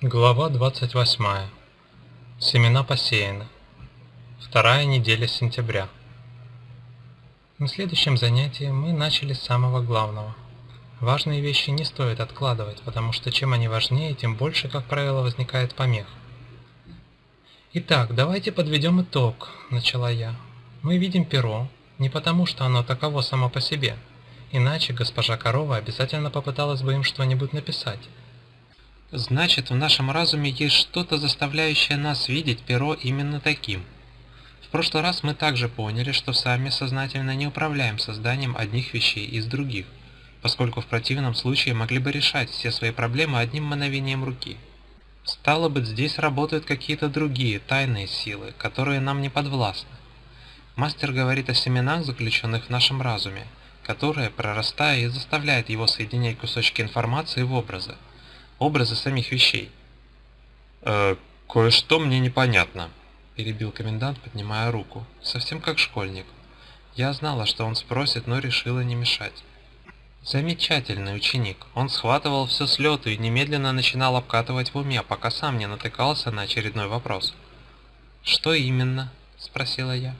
Глава 28. Семена посеяны. Вторая неделя сентября. На следующем занятии мы начали с самого главного. Важные вещи не стоит откладывать, потому что чем они важнее, тем больше, как правило, возникает помех. «Итак, давайте подведем итог», – начала я. «Мы видим перо, не потому что оно таково само по себе, иначе госпожа Корова обязательно попыталась бы им что-нибудь написать». Значит, в нашем разуме есть что-то, заставляющее нас видеть перо именно таким. В прошлый раз мы также поняли, что сами сознательно не управляем созданием одних вещей из других, поскольку в противном случае могли бы решать все свои проблемы одним мановением руки. Стало быть, здесь работают какие-то другие тайные силы, которые нам не подвластны. Мастер говорит о семенах, заключенных в нашем разуме, которые, прорастая, и заставляют его соединять кусочки информации в образы, образы самих вещей. «Э, кое-что мне непонятно», – перебил комендант, поднимая руку, совсем как школьник. Я знала, что он спросит, но решила не мешать. Замечательный ученик. Он схватывал все с лету и немедленно начинал обкатывать в уме, пока сам не натыкался на очередной вопрос. «Что именно?» – спросила я.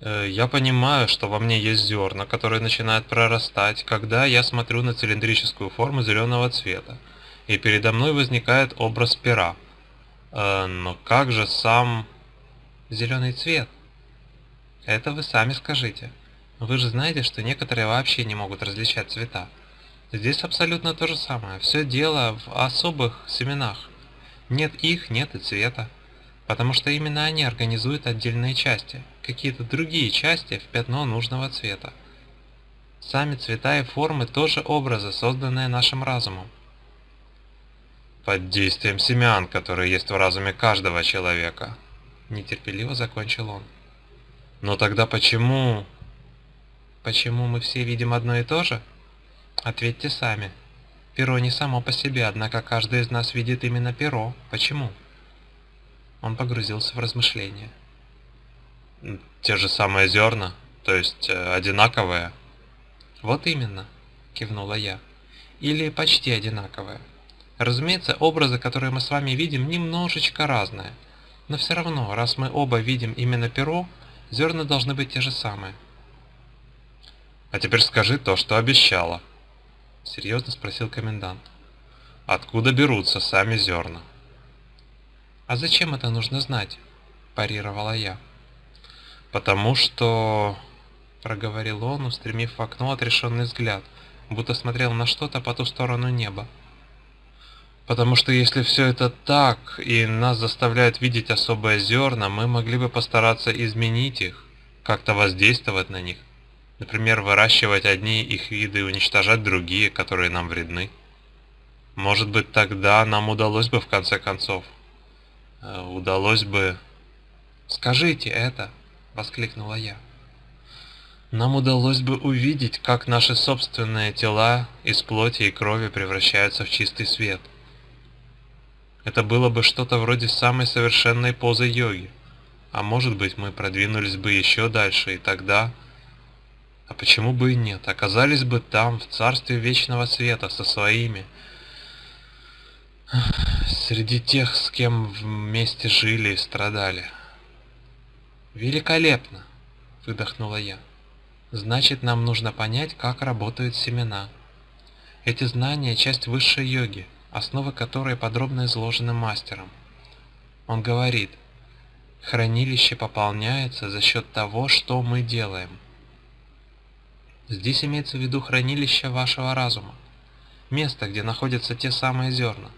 Э, я понимаю, что во мне есть зерна, которые начинают прорастать, когда я смотрю на цилиндрическую форму зеленого цвета и передо мной возникает образ пера. Э, но как же сам зеленый цвет? Это вы сами скажите. Вы же знаете, что некоторые вообще не могут различать цвета. Здесь абсолютно то же самое. Все дело в особых семенах. Нет их, нет и цвета. Потому что именно они организуют отдельные части, какие-то другие части в пятно нужного цвета. Сами цвета и формы тоже образы, созданные нашим разумом под действием семян, которые есть в разуме каждого человека. Нетерпеливо закончил он. Но тогда почему... Почему мы все видим одно и то же? Ответьте сами. Перо не само по себе, однако каждый из нас видит именно перо. Почему? Он погрузился в размышления. Те же самые зерна, то есть э, одинаковые? Вот именно, кивнула я. Или почти одинаковые. Разумеется, образы, которые мы с вами видим, немножечко разные. Но все равно, раз мы оба видим именно перо, зерна должны быть те же самые. «А теперь скажи то, что обещала», — серьезно спросил комендант. «Откуда берутся сами зерна?» «А зачем это нужно знать?» – парировала я. «Потому что...» – проговорил он, устремив в окно отрешенный взгляд, будто смотрел на что-то по ту сторону неба. Потому что если все это так, и нас заставляют видеть особые зерна, мы могли бы постараться изменить их, как-то воздействовать на них. Например, выращивать одни их виды и уничтожать другие, которые нам вредны. Может быть, тогда нам удалось бы в конце концов. Э, удалось бы... «Скажите это!» — воскликнула я. Нам удалось бы увидеть, как наши собственные тела из плоти и крови превращаются в чистый свет — это было бы что-то вроде самой совершенной позы йоги. А может быть, мы продвинулись бы еще дальше, и тогда... А почему бы и нет? Оказались бы там, в царстве вечного света, со своими... Среди тех, с кем вместе жили и страдали. «Великолепно!» — выдохнула я. «Значит, нам нужно понять, как работают семена. Эти знания — часть высшей йоги основы которой подробно изложены мастером. Он говорит, хранилище пополняется за счет того, что мы делаем. Здесь имеется в виду хранилище вашего разума, место, где находятся те самые зерна.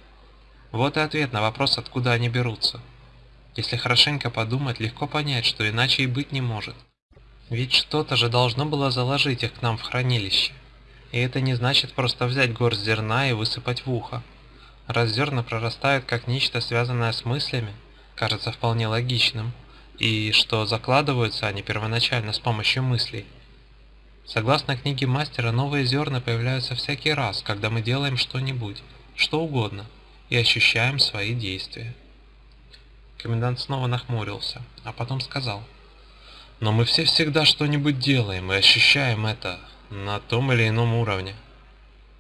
Вот и ответ на вопрос, откуда они берутся. Если хорошенько подумать, легко понять, что иначе и быть не может. Ведь что-то же должно было заложить их к нам в хранилище. И это не значит просто взять горсть зерна и высыпать в ухо. Раз зерна прорастают как нечто связанное с мыслями, кажется вполне логичным, и что закладываются они первоначально с помощью мыслей. Согласно книге мастера, новые зерна появляются всякий раз, когда мы делаем что-нибудь, что угодно, и ощущаем свои действия. Комендант снова нахмурился, а потом сказал. Но мы все всегда что-нибудь делаем и ощущаем это на том или ином уровне.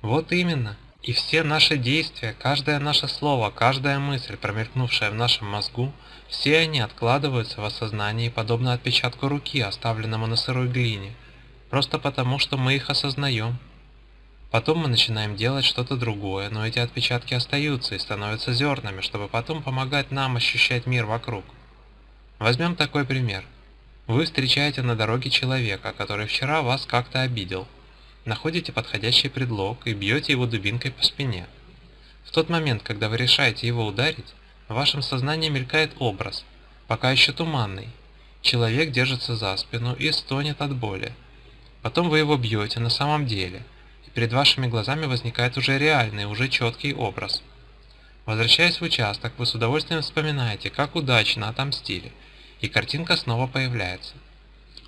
Вот именно. И все наши действия, каждое наше слово, каждая мысль, промелькнувшая в нашем мозгу, все они откладываются в осознании, подобно отпечатку руки, оставленному на сырой глине, просто потому, что мы их осознаем. Потом мы начинаем делать что-то другое, но эти отпечатки остаются и становятся зернами, чтобы потом помогать нам ощущать мир вокруг. Возьмем такой пример. Вы встречаете на дороге человека, который вчера вас как-то обидел. Находите подходящий предлог и бьете его дубинкой по спине. В тот момент, когда вы решаете его ударить, в вашем сознании мелькает образ, пока еще туманный. Человек держится за спину и стонет от боли. Потом вы его бьете на самом деле – перед вашими глазами возникает уже реальный, уже четкий образ. Возвращаясь в участок, вы с удовольствием вспоминаете, как удачно отомстили, и картинка снова появляется.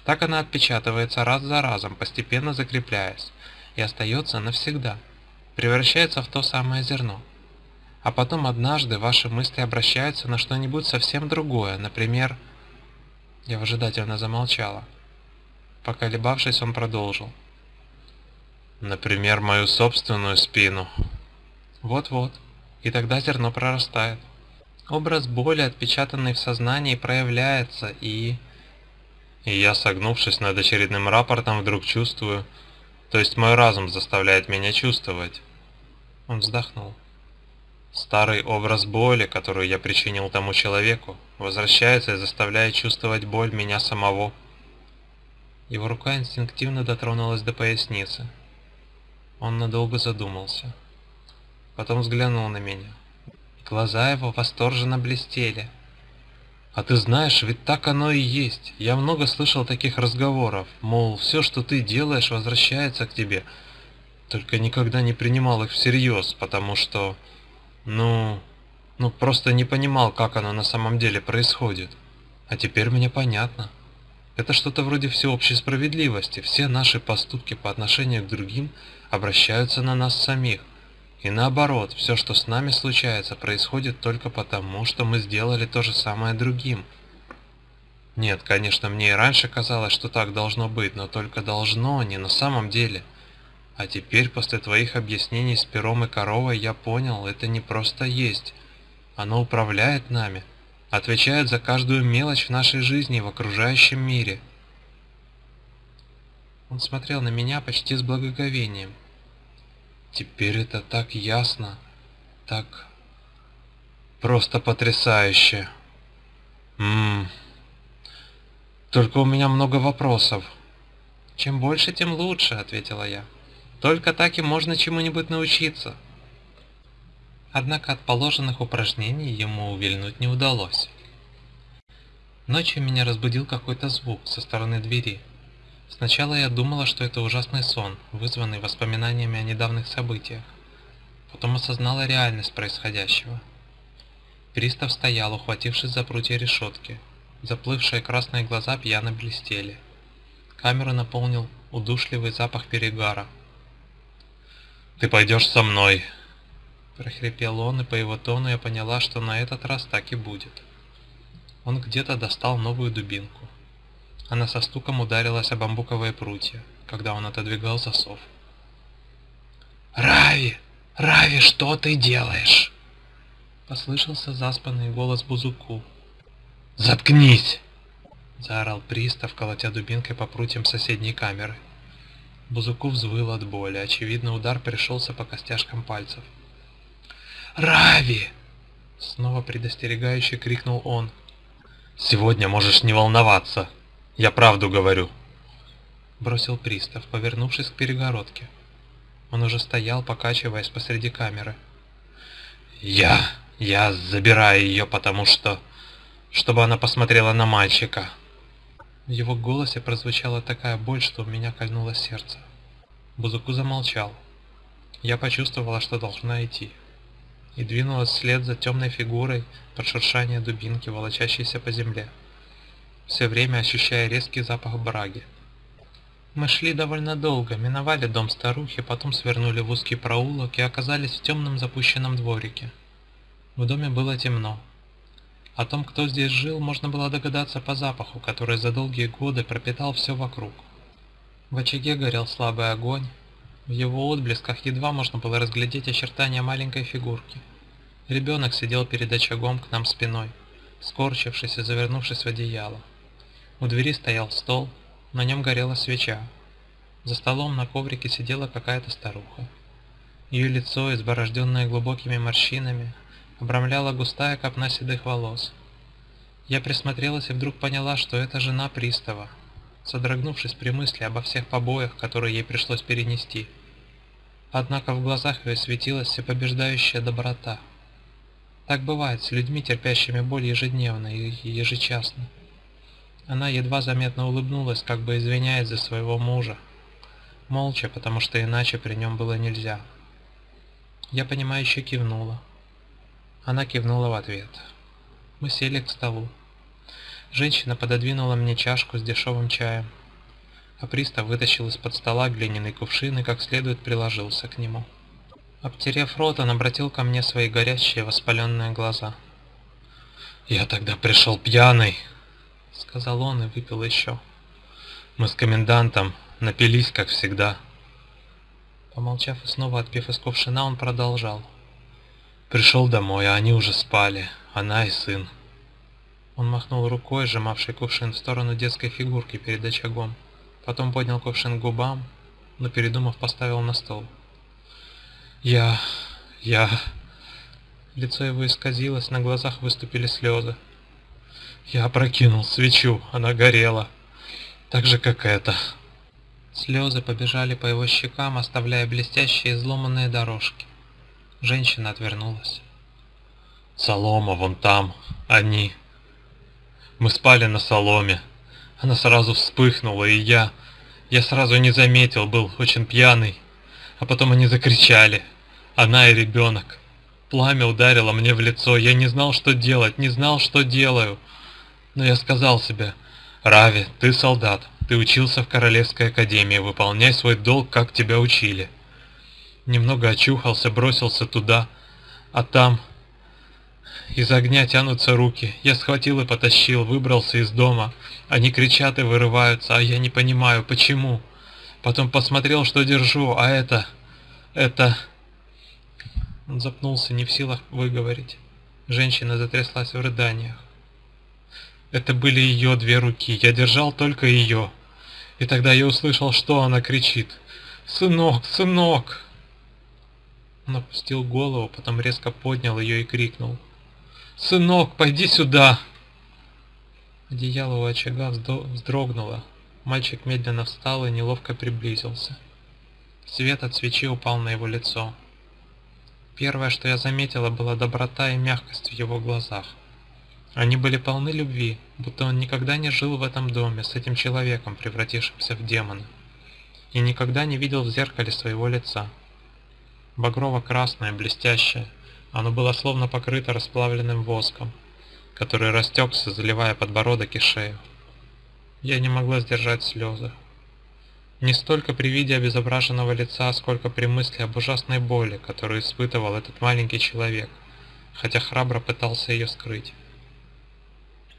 Так она отпечатывается раз за разом, постепенно закрепляясь, и остается навсегда, превращается в то самое зерно. А потом однажды ваши мысли обращаются на что-нибудь совсем другое, например... Я выжидательно замолчала. Поколебавшись, он продолжил. Например, мою собственную спину. Вот-вот. И тогда зерно прорастает. Образ боли, отпечатанный в сознании, проявляется, и... И я, согнувшись над очередным рапортом, вдруг чувствую... То есть мой разум заставляет меня чувствовать. Он вздохнул. Старый образ боли, которую я причинил тому человеку, возвращается и заставляет чувствовать боль меня самого. Его рука инстинктивно дотронулась до поясницы. Он надолго задумался. Потом взглянул на меня. Глаза его восторженно блестели. «А ты знаешь, ведь так оно и есть. Я много слышал таких разговоров, мол, все, что ты делаешь, возвращается к тебе. Только никогда не принимал их всерьез, потому что, ну, ну просто не понимал, как оно на самом деле происходит. А теперь мне понятно». Это что-то вроде всеобщей справедливости. Все наши поступки по отношению к другим обращаются на нас самих. И наоборот, все, что с нами случается, происходит только потому, что мы сделали то же самое другим. Нет, конечно, мне и раньше казалось, что так должно быть, но только должно, не на самом деле. А теперь, после твоих объяснений с пером и коровой, я понял, это не просто есть. Оно управляет нами отвечает за каждую мелочь в нашей жизни и в окружающем мире. Он смотрел на меня почти с благоговением. Теперь это так ясно, так просто потрясающе. Ммм. Только у меня много вопросов. Чем больше, тем лучше, ответила я. Только так и можно чему-нибудь научиться. Однако от положенных упражнений ему увильнуть не удалось. Ночью меня разбудил какой-то звук со стороны двери. Сначала я думала, что это ужасный сон, вызванный воспоминаниями о недавних событиях. Потом осознала реальность происходящего. Пристав стоял, ухватившись за прутья решетки. Заплывшие красные глаза пьяно блестели. Камеру наполнил удушливый запах перегара. «Ты пойдешь со мной!» Прохрипел он, и по его тону я поняла, что на этот раз так и будет. Он где-то достал новую дубинку. Она со стуком ударилась о бамбуковые прутья, когда он отодвигал засов. «Рави! Рави, что ты делаешь?» Послышался заспанный голос Бузуку. «Заткнись!» Заорал пристав, колотя дубинкой по прутьям соседней камеры. Бузуку взвыл от боли, очевидно удар пришелся по костяшкам пальцев. Рави!» Снова предостерегающе крикнул он. «Сегодня можешь не волноваться. Я правду говорю!» Бросил пристав, повернувшись к перегородке. Он уже стоял, покачиваясь посреди камеры. «Я... я забираю ее, потому что... чтобы она посмотрела на мальчика!» В его голосе прозвучала такая боль, что у меня кольнуло сердце. Бузуку замолчал. Я почувствовала, что должна идти и двинулась вслед за темной фигурой под шуршание дубинки, волочащейся по земле, все время ощущая резкий запах браги. Мы шли довольно долго, миновали дом старухи, потом свернули в узкий проулок и оказались в темном запущенном дворике. В доме было темно. О том, кто здесь жил, можно было догадаться по запаху, который за долгие годы пропитал все вокруг. В очаге горел слабый огонь, в его отблесках едва можно было разглядеть очертания маленькой фигурки. Ребенок сидел перед очагом к нам спиной, скорчившись и завернувшись в одеяло. У двери стоял стол, на нем горела свеча. За столом на коврике сидела какая-то старуха. Ее лицо, изборожденное глубокими морщинами, обрамляла густая копна седых волос. Я присмотрелась и вдруг поняла, что это жена пристава, содрогнувшись при мысли обо всех побоях, которые ей пришлось перенести. Однако в глазах ее светилась всепобеждающая доброта. Так бывает с людьми, терпящими боль ежедневно и ежечасно. Она едва заметно улыбнулась, как бы извиняясь за своего мужа. Молча, потому что иначе при нем было нельзя. Я понимающе кивнула. Она кивнула в ответ. Мы сели к столу. Женщина пододвинула мне чашку с дешевым чаем, а пристав вытащил из-под стола глиняный кувшин и как следует приложился к нему. Обтерев рот, он обратил ко мне свои горящие воспаленные глаза. «Я тогда пришел пьяный», — сказал он и выпил еще. «Мы с комендантом напились, как всегда». Помолчав и снова отпив из кувшина, он продолжал. Пришел домой, а они уже спали, она и сын. Он махнул рукой, сжимавший кувшин в сторону детской фигурки перед очагом. Потом поднял кувшин к губам, но передумав, поставил на стол. «Я... я...» Лицо его исказилось, на глазах выступили слезы. «Я опрокинул свечу, она горела, так же, как эта». Слезы побежали по его щекам, оставляя блестящие изломанные дорожки. Женщина отвернулась. «Солома вон там, они. Мы спали на соломе. Она сразу вспыхнула, и я... Я сразу не заметил, был очень пьяный. А потом они закричали. Она и ребенок. Пламя ударило мне в лицо. Я не знал, что делать, не знал, что делаю. Но я сказал себе, «Рави, ты солдат, ты учился в Королевской Академии, выполняй свой долг, как тебя учили». Немного очухался, бросился туда, а там... Из огня тянутся руки. Я схватил и потащил, выбрался из дома. Они кричат и вырываются, а я не понимаю, почему. Потом посмотрел, что держу, а это... Это... Он запнулся, не в силах выговорить. Женщина затряслась в рыданиях. Это были ее две руки, я держал только ее. И тогда я услышал, что она кричит. «Сынок, сынок!» Он опустил голову, потом резко поднял ее и крикнул. «Сынок, пойди сюда!» Одеяло у очага вздрогнуло. Мальчик медленно встал и неловко приблизился. Свет от свечи упал на его лицо. Первое, что я заметила, была доброта и мягкость в его глазах. Они были полны любви, будто он никогда не жил в этом доме с этим человеком, превратившимся в демона, и никогда не видел в зеркале своего лица багрово-красное, блестящее. Оно было словно покрыто расплавленным воском, который растекся, заливая подбородок и шею. Я не могла сдержать слезы. Не столько при виде обезображенного лица, сколько при мысли об ужасной боли, которую испытывал этот маленький человек, хотя храбро пытался ее скрыть.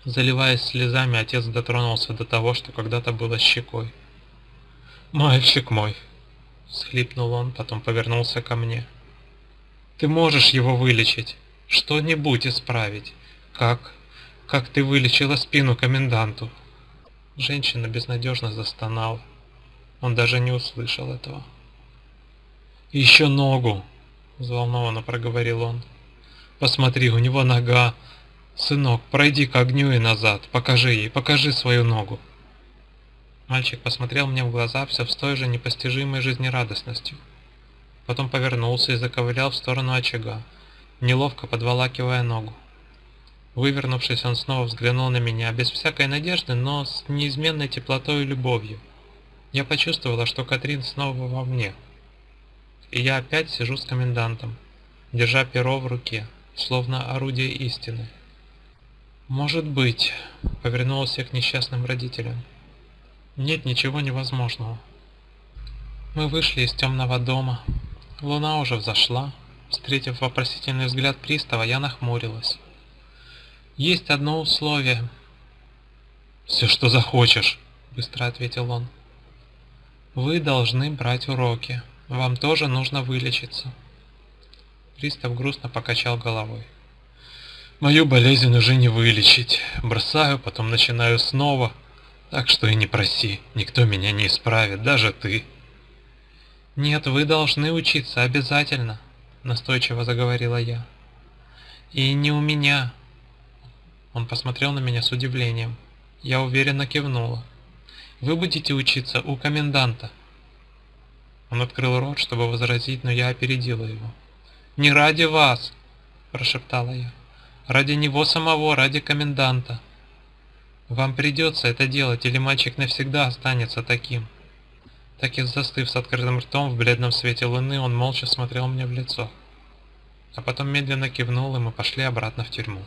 Заливаясь слезами, отец дотронулся до того, что когда-то было щекой. «Мальчик мой!» Схлипнул он, потом повернулся ко мне. Ты можешь его вылечить, что-нибудь исправить. Как? Как ты вылечила спину коменданту? Женщина безнадежно застонала. Он даже не услышал этого. «Еще ногу!» — взволнованно проговорил он. «Посмотри, у него нога. Сынок, пройди к огню и назад. Покажи ей, покажи свою ногу». Мальчик посмотрел мне в глаза все с той же непостижимой жизнерадостностью. Потом повернулся и заковылял в сторону очага, неловко подволакивая ногу. Вывернувшись, он снова взглянул на меня, без всякой надежды, но с неизменной теплотой и любовью. Я почувствовала, что Катрин снова во мне. И я опять сижу с комендантом, держа перо в руке, словно орудие истины. «Может быть», — повернулся к несчастным родителям, нет ничего невозможного. Мы вышли из темного дома. Луна уже взошла. Встретив вопросительный взгляд пристава, я нахмурилась. Есть одно условие. Все, что захочешь, быстро ответил он. Вы должны брать уроки. Вам тоже нужно вылечиться. Пристав грустно покачал головой. Мою болезнь уже не вылечить. Бросаю, потом начинаю снова. Так что и не проси, никто меня не исправит, даже ты. Нет, вы должны учиться обязательно, настойчиво заговорила я. И не у меня. Он посмотрел на меня с удивлением. Я уверенно кивнула. Вы будете учиться у коменданта. Он открыл рот, чтобы возразить, но я опередила его. «Не ради вас!» – прошептала я. Ради него самого, ради коменданта. Вам придется это делать, или мальчик навсегда останется таким. Так и застыв с открытым ртом в бледном свете луны, он молча смотрел мне в лицо. А потом медленно кивнул, и мы пошли обратно в тюрьму.